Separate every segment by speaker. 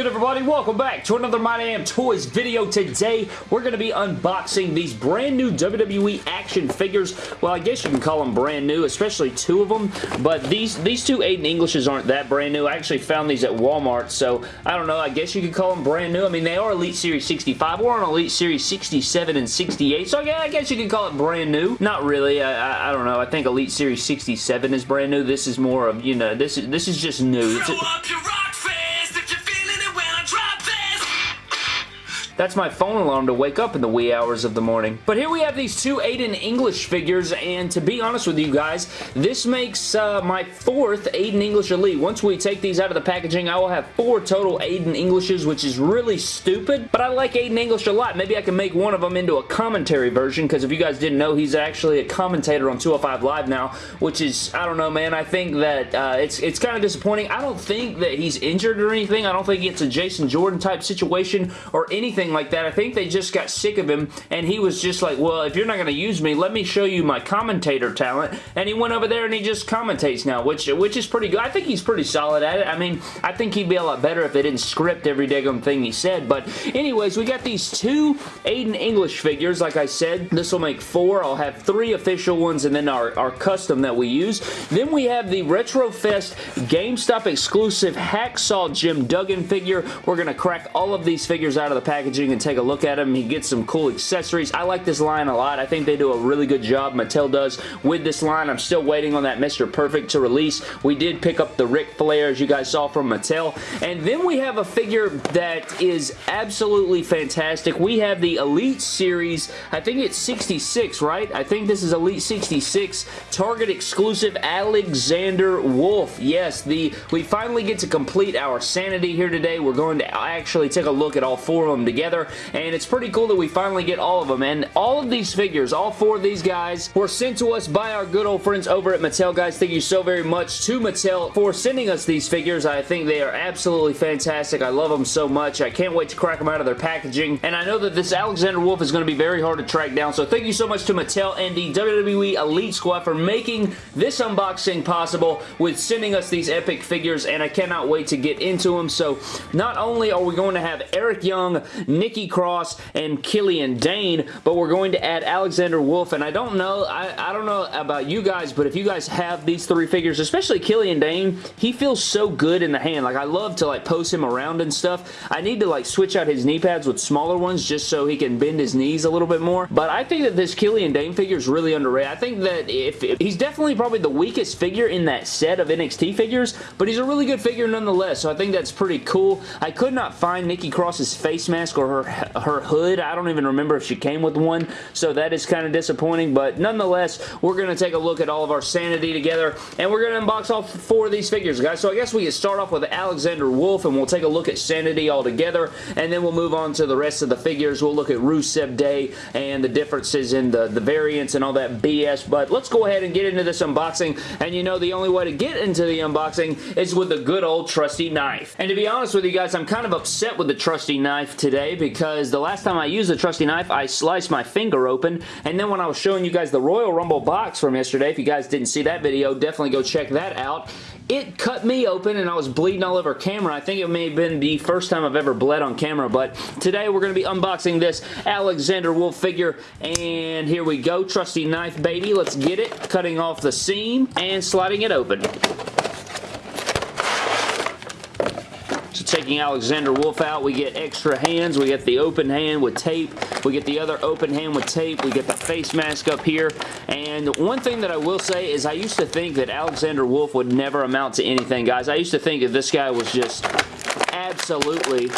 Speaker 1: Good everybody? Welcome back to another My Damn Toys video. Today we're going to be unboxing these brand new WWE action figures. Well, I guess you can call them brand new, especially two of them. But these, these two Aiden Englishes aren't that brand new. I actually found these at Walmart, so I don't know. I guess you could call them brand new. I mean, they are Elite Series 65. We're on Elite Series 67 and 68, so I guess you could call it brand new. Not really. I, I, I don't know. I think Elite Series 67 is brand new. This is more of, you know, this is, this is just new. That's my phone alarm to wake up in the wee hours of the morning. But here we have these two Aiden English figures, and to be honest with you guys, this makes uh, my fourth Aiden English Elite. Once we take these out of the packaging, I will have four total Aiden Englishes, which is really stupid, but I like Aiden English a lot. Maybe I can make one of them into a commentary version, because if you guys didn't know, he's actually a commentator on 205 Live now, which is, I don't know, man. I think that uh, it's, it's kind of disappointing. I don't think that he's injured or anything. I don't think it's a Jason Jordan type situation or anything anything like that. I think they just got sick of him, and he was just like, well, if you're not going to use me, let me show you my commentator talent. And he went over there and he just commentates now, which which is pretty good. I think he's pretty solid at it. I mean, I think he'd be a lot better if they didn't script every daggum thing he said. But anyways, we got these two Aiden English figures. Like I said, this will make four. I'll have three official ones and then our, our custom that we use. Then we have the RetroFest GameStop exclusive Hacksaw Jim Duggan figure. We're going to crack all of these figures out of the package packaging and take a look at him. He gets some cool accessories. I like this line a lot. I think they do a really good job, Mattel does, with this line. I'm still waiting on that Mr. Perfect to release. We did pick up the Ric Flair, as you guys saw from Mattel. And then we have a figure that is absolutely fantastic. We have the Elite Series, I think it's 66, right? I think this is Elite 66, Target exclusive Alexander Wolfe. Yes, the we finally get to complete our sanity here today. We're going to actually take a look at all four of them together together, and it's pretty cool that we finally get all of them, and all of these figures, all four of these guys, were sent to us by our good old friends over at Mattel, guys. Thank you so very much to Mattel for sending us these figures. I think they are absolutely fantastic. I love them so much. I can't wait to crack them out of their packaging, and I know that this Alexander Wolfe is going to be very hard to track down, so thank you so much to Mattel and the WWE Elite Squad for making this unboxing possible with sending us these epic figures, and I cannot wait to get into them. So not only are we going to have Eric Young, Nikki Cross and Killian Dain, but we're going to add Alexander Wolfe, and I don't know, I, I don't know about you guys, but if you guys have these three figures, especially Killian Dain, he feels so good in the hand. Like, I love to, like, post him around and stuff. I need to, like, switch out his knee pads with smaller ones just so he can bend his knees a little bit more, but I think that this Killian Dain figure is really underrated. I think that if, if he's definitely probably the weakest figure in that set of NXT figures, but he's a really good figure nonetheless, so I think that's pretty cool. I could not find Nikki Cross's face mask or her, her hood. I don't even remember if she came with one, so that is kind of disappointing, but nonetheless, we're going to take a look at all of our sanity together, and we're going to unbox all four of these figures, guys. So I guess we can start off with Alexander Wolfe, and we'll take a look at sanity all together, and then we'll move on to the rest of the figures. We'll look at Rusev Day and the differences in the, the variants and all that BS, but let's go ahead and get into this unboxing, and you know the only way to get into the unboxing is with the good old trusty knife. And to be honest with you guys, I'm kind of upset with the trusty knife today because the last time I used the trusty knife, I sliced my finger open, and then when I was showing you guys the Royal Rumble box from yesterday, if you guys didn't see that video, definitely go check that out. It cut me open and I was bleeding all over camera. I think it may have been the first time I've ever bled on camera, but today we're going to be unboxing this Alexander Wolfe figure, and here we go. Trusty knife, baby. Let's get it. Cutting off the seam and sliding it open. Taking Alexander Wolfe out, we get extra hands. We get the open hand with tape. We get the other open hand with tape. We get the face mask up here. And one thing that I will say is I used to think that Alexander Wolfe would never amount to anything, guys. I used to think that this guy was just absolutely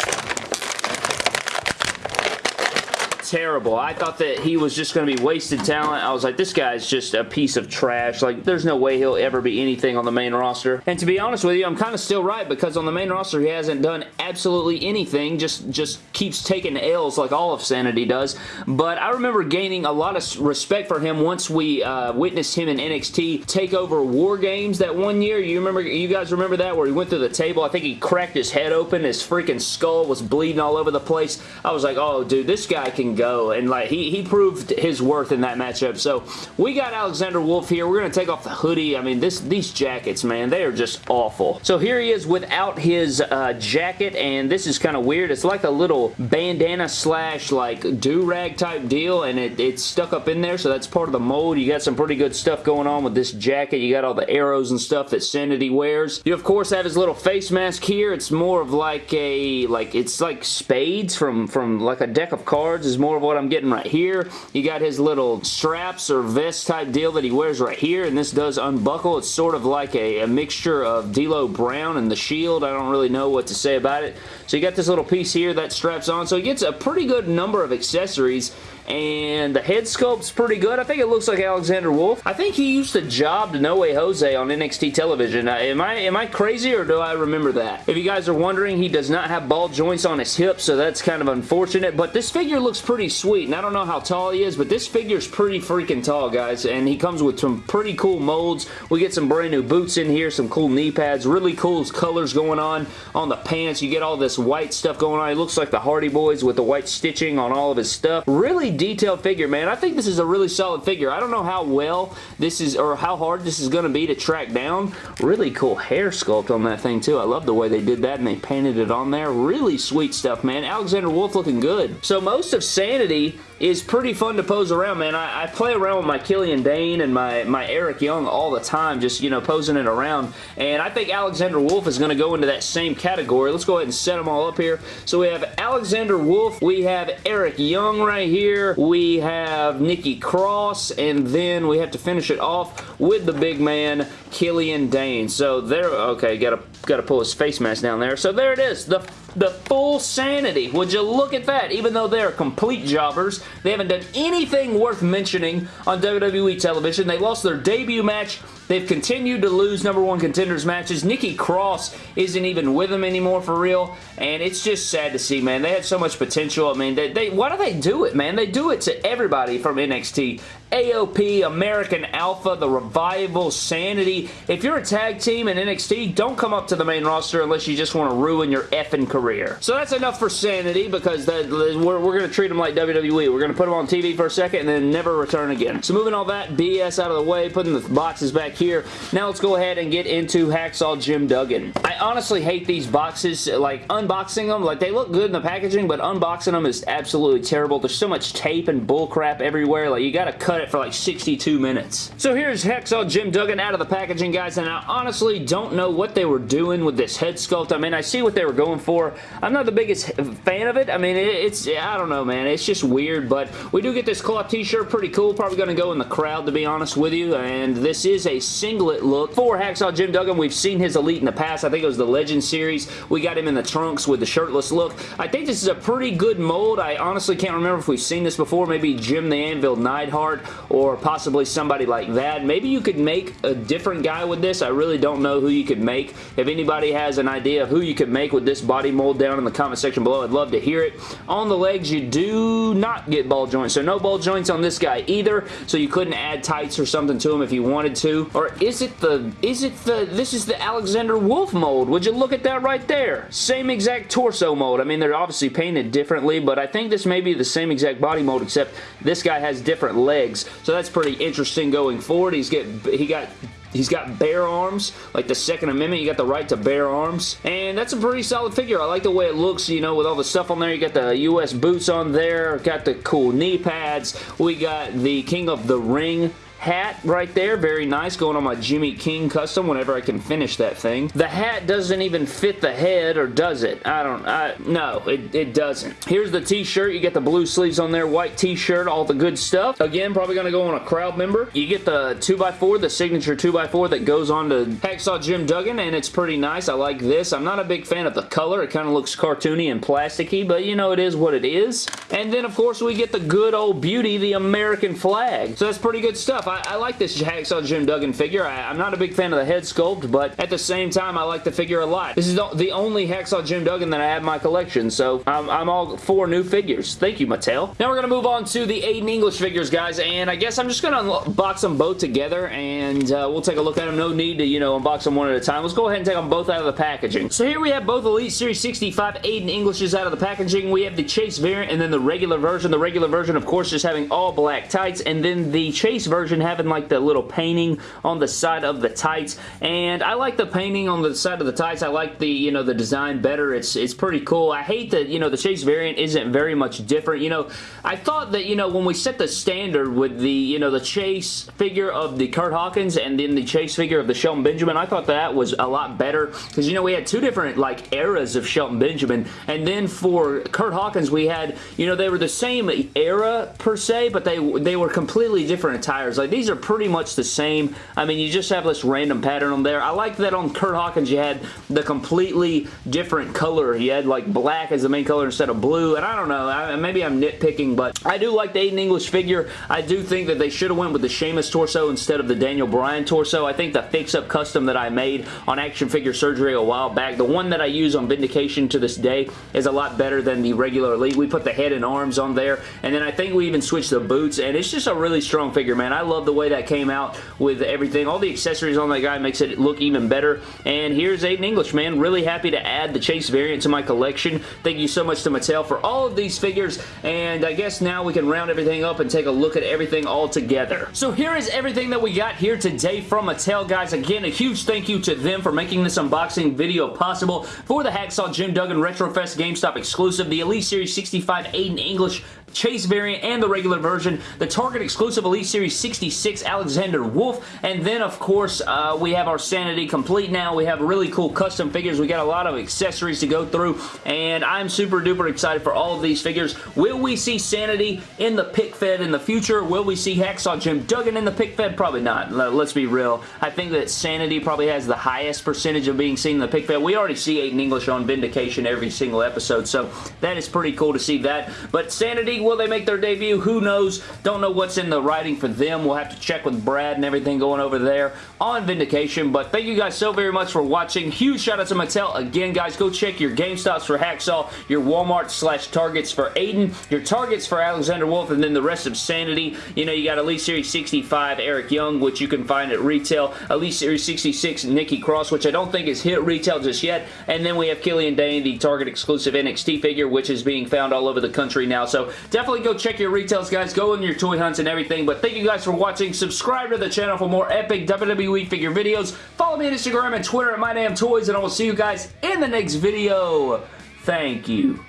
Speaker 1: terrible. I thought that he was just going to be wasted talent. I was like, this guy's just a piece of trash. Like, there's no way he'll ever be anything on the main roster. And to be honest with you, I'm kind of still right because on the main roster, he hasn't done absolutely anything. Just, just keeps taking L's like all of Sanity does. But I remember gaining a lot of respect for him once we uh, witnessed him in NXT take over War Games that one year. You remember? You guys remember that where he went through the table? I think he cracked his head open. His freaking skull was bleeding all over the place. I was like, oh, dude, this guy can go go, and like he, he proved his worth in that matchup. So we got Alexander Wolfe here. We're going to take off the hoodie. I mean, this these jackets, man, they are just awful. So here he is without his uh, jacket, and this is kind of weird. It's like a little bandana slash like do-rag type deal, and it, it's stuck up in there, so that's part of the mold. You got some pretty good stuff going on with this jacket. You got all the arrows and stuff that Sanity wears. You, of course, have his little face mask here. It's more of like a, like, it's like spades from, from like a deck of cards is more of what I'm getting right here. You got his little straps or vest type deal that he wears right here, and this does unbuckle. It's sort of like a, a mixture of D'Lo Brown and the Shield. I don't really know what to say about it. So you got this little piece here that straps on. So he gets a pretty good number of accessories and the head sculpt's pretty good. I think it looks like Alexander Wolfe. I think he used to job to No Way Jose on NXT television. Uh, am I am I crazy or do I remember that? If you guys are wondering, he does not have ball joints on his hips, so that's kind of unfortunate, but this figure looks pretty sweet, and I don't know how tall he is, but this figure's pretty freaking tall, guys, and he comes with some pretty cool molds. We get some brand new boots in here, some cool knee pads, really cool colors going on on the pants. You get all this white stuff going on. It looks like the Hardy Boys with the white stitching on all of his stuff. Really detailed figure, man. I think this is a really solid figure. I don't know how well this is, or how hard this is going to be to track down. Really cool hair sculpt on that thing, too. I love the way they did that and they painted it on there. Really sweet stuff, man. Alexander Wolfe looking good. So most of Sanity is pretty fun to pose around, man. I, I, play around with my Killian Dain and my, my Eric Young all the time, just, you know, posing it around. And I think Alexander Wolfe is going to go into that same category. Let's go ahead and set them all up here. So we have Alexander Wolfe. We have Eric Young right here. We have Nikki Cross. And then we have to finish it off with the big man, Killian Dain. So there, okay, gotta, gotta pull his face mask down there. So there it is. The the full sanity. Would you look at that? Even though they're complete jobbers, they haven't done anything worth mentioning on WWE television. They lost their debut match. They've continued to lose number one contenders matches. Nikki Cross isn't even with them anymore for real, and it's just sad to see, man. They had so much potential. I mean, they, they why do they do it, man? They do it to everybody from NXT. AOP, American Alpha, The Revival, Sanity. If you're a tag team in NXT, don't come up to the main roster unless you just want to ruin your effing career. So that's enough for Sanity because the, we're, we're going to treat them like WWE. We're going to put them on TV for a second and then never return again. So moving all that BS out of the way, putting the boxes back here. Now let's go ahead and get into Hacksaw Jim Duggan. I honestly hate these boxes, like unboxing them. Like they look good in the packaging, but unboxing them is absolutely terrible. There's so much tape and bullcrap everywhere. Like you got to cut it for like 62 minutes. So here's Hacksaw Jim Duggan out of the packaging, guys, and I honestly don't know what they were doing with this head sculpt. I mean, I see what they were going for. I'm not the biggest fan of it. I mean, it's, I don't know, man. It's just weird, but we do get this cloth t-shirt. Pretty cool. Probably going to go in the crowd, to be honest with you, and this is a singlet look for Hacksaw Jim Duggan. We've seen his Elite in the past. I think it was the Legend Series. We got him in the trunks with the shirtless look. I think this is a pretty good mold. I honestly can't remember if we've seen this before. Maybe Jim the Anvil Neidhart or possibly somebody like that. Maybe you could make a different guy with this. I really don't know who you could make. If anybody has an idea of who you could make with this body mold down in the comment section below, I'd love to hear it. On the legs, you do not get ball joints. So no ball joints on this guy either. So you couldn't add tights or something to him if you wanted to. Or is it the, is it the, this is the Alexander Wolfe mold. Would you look at that right there? Same exact torso mold. I mean, they're obviously painted differently, but I think this may be the same exact body mold, except this guy has different legs. So that's pretty interesting going forward. He's get, he got He's got bare arms, like the Second Amendment. You got the right to bear arms. And that's a pretty solid figure. I like the way it looks, you know, with all the stuff on there. You got the U.S. boots on there. Got the cool knee pads. We got the King of the Ring hat right there. Very nice. Going on my Jimmy King custom whenever I can finish that thing. The hat doesn't even fit the head, or does it? I don't... I, no, it, it doesn't. Here's the t-shirt. You get the blue sleeves on there. White t-shirt. All the good stuff. Again, probably going to go on a crowd member. You get the 2x4, the signature 2x4 that goes on to Hacksaw Jim Duggan, and it's pretty nice. I like this. I'm not a big fan of the color. It kind of looks cartoony and plasticky, but you know, it is what it is. And then, of course, we get the good old beauty, the American flag. So that's pretty good stuff. I, I like this Hacksaw Jim Duggan figure. I, am not a big fan of the head sculpt, but at the same time, I like the figure a lot. This is the only Hacksaw Jim Duggan that I have in my collection, so I'm, I'm all for new figures. Thank you, Mattel. Now we're going to move on to the Aiden English figures, guys, and I guess I'm just going to unbox them both together, and uh, we'll take a look at them. No need to, you know, unbox them one at a time. Let's go ahead and take them both out of the packaging. So here we have both Elite Series 65 Aiden Englishes out of the packaging. We have the Chase variant and then the regular version. The regular version, of course, just having all black tights, and then the Chase version having like the little painting on the side of the tights, and I like the painting on the side of the tights. I like the, you know, the design better. It's, it's pretty cool. I hate that, you know, the Chase variant isn't very much different. You know, I thought that, you know, when we set the standard with the, you know, the Chase figure of the Kurt Hawkins and then the Chase figure of the Shelton Benjamin, I thought that was a lot better because, you know, we had two different, like, eras of Shelton Benjamin, and then for Kurt Hawkins, we had, you know, they were the same era, per se, but they, they were completely different attires. Like, these are pretty much the same. I mean, you just have this random pattern on there. I like that on Kurt Hawkins, you had the completely different color. You had, like, black as the main color instead of blue, and I don't know, I, maybe I'm nitpicking, but I do like the Aiden English figure. I do think that they should have went with the Sheamus torso instead of the Daniel Bryan torso. I think the fix-up custom that I made on Action Figure Surgery a while back, the one that I use on Vindication to this day, is a lot better than the regular Elite. We put the head and arms on there, and then I think we even switched the boots, and it's just a really strong figure, man. I love the way that came out with everything. All the accessories on that guy makes it look even better, and here's Aiden English, man. Really happy to add the Chase variant to my collection. Thank you so much to Mattel for all of these figures, and I guess now we can round everything up and take a look at everything all together. So here is everything that we got here today from Mattel, guys. Again, a huge thank you to them for making this unboxing video possible for the Hacksaw Jim Duggan Retrofest GameStop exclusive, the Elite Series 65 Aiden English Chase variant and the regular version, the Target exclusive Elite Series 66 Alexander Wolfe, and then of course uh, we have our Sanity complete now. We have really cool custom figures. We got a lot of accessories to go through, and I'm super duper excited for all of these figures. Will we see Sanity in the pick fed in the future? Will we see Hacksaw Jim Duggan in the pick fed? Probably not. Let's be real. I think that Sanity probably has the highest percentage of being seen in the pick fed. We already see Aiden English on Vindication every single episode, so that is pretty cool to see that. But Sanity Will they make their debut? Who knows? Don't know what's in the writing for them. We'll have to check with Brad and everything going over there on Vindication. But thank you guys so very much for watching. Huge shout out to Mattel. Again, guys, go check your GameStops for Hacksaw, your Walmart slash Targets for Aiden, your Targets for Alexander Wolfe, and then the rest of Sanity. You know, you got Elite Series 65 Eric Young, which you can find at retail. Elite Series 66 Nikki Cross, which I don't think is hit retail just yet. And then we have Killian Dain, the Target exclusive NXT figure, which is being found all over the country now. So definitely go check your retails, guys. Go in your toy hunts and everything. But thank you guys for watching. Subscribe to the channel for more epic WWE figure videos. Follow me on Instagram and Twitter at MyDamnToys, and I will see you guys in the next video. Thank you.